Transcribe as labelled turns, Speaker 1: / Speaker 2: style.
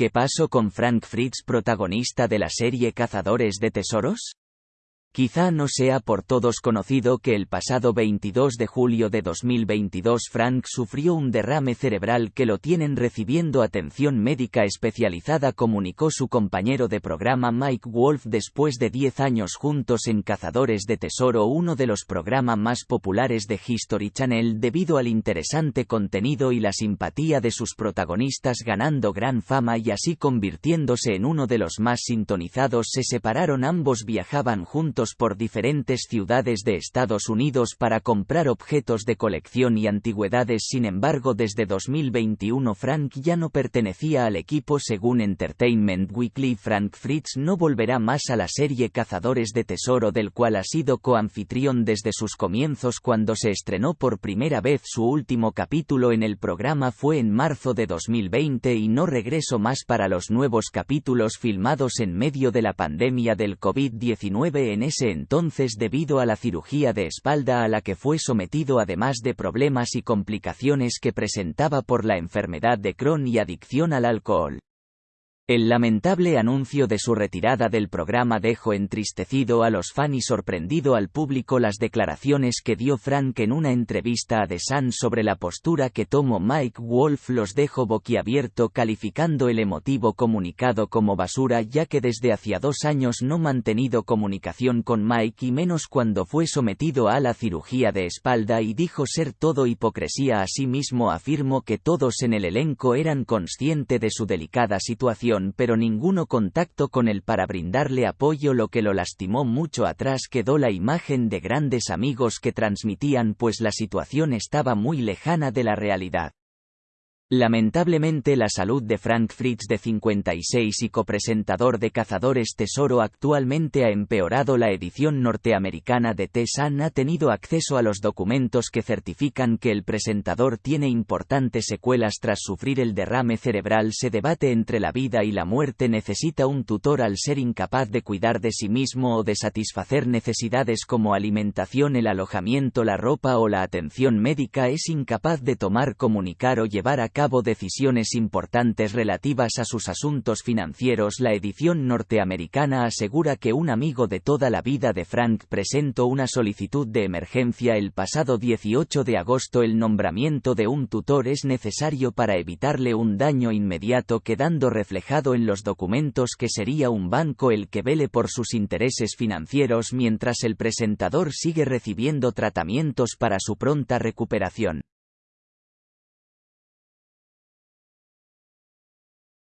Speaker 1: ¿Qué pasó con Frank Fritz protagonista de la serie Cazadores de Tesoros? Quizá no sea por todos conocido que el pasado 22 de julio de 2022 Frank sufrió un derrame cerebral que lo tienen recibiendo atención médica especializada comunicó su compañero de programa Mike Wolf después de 10 años juntos en Cazadores de Tesoro uno de los programas más populares de History Channel debido al interesante contenido y la simpatía de sus protagonistas ganando gran fama y así convirtiéndose en uno de los más sintonizados. Se separaron ambos viajaban juntos por diferentes ciudades de Estados Unidos para comprar objetos de colección y antigüedades. Sin embargo desde 2021 Frank ya no pertenecía al equipo. Según Entertainment Weekly Frank Fritz no volverá más a la serie Cazadores de Tesoro del cual ha sido coanfitrión desde sus comienzos. Cuando se estrenó por primera vez su último capítulo en el programa fue en marzo de 2020 y no regreso más para los nuevos capítulos filmados en medio de la pandemia del COVID-19 en ese entonces debido a la cirugía de espalda a la que fue sometido además de problemas y complicaciones que presentaba por la enfermedad de Crohn y adicción al alcohol. El lamentable anuncio de su retirada del programa dejó entristecido a los fans y sorprendido al público las declaraciones que dio Frank en una entrevista a The Sun sobre la postura que tomó Mike Wolf los dejó boquiabierto calificando el emotivo comunicado como basura ya que desde hacía dos años no mantenido comunicación con Mike y menos cuando fue sometido a la cirugía de espalda y dijo ser todo hipocresía. Asimismo afirmó que todos en el elenco eran consciente de su delicada situación pero ninguno contacto con él para brindarle apoyo lo que lo lastimó mucho atrás quedó la imagen de grandes amigos que transmitían pues la situación estaba muy lejana de la realidad. Lamentablemente la salud de Frank Fritz de 56 y copresentador de Cazadores Tesoro actualmente ha empeorado la edición norteamericana de T-Sun ha tenido acceso a los documentos que certifican que el presentador tiene importantes secuelas. Tras sufrir el derrame cerebral se debate entre la vida y la muerte. Necesita un tutor al ser incapaz de cuidar de sí mismo o de satisfacer necesidades como alimentación el alojamiento la ropa o la atención médica. Es incapaz de tomar comunicar o llevar a cabo decisiones importantes relativas a sus asuntos financieros. La edición norteamericana asegura que un amigo de toda la vida de Frank presentó una solicitud de emergencia el pasado 18 de agosto. El nombramiento de un tutor es necesario para evitarle un daño inmediato quedando reflejado en los documentos que sería un banco el que vele por sus intereses financieros mientras el presentador sigue recibiendo tratamientos para su pronta recuperación.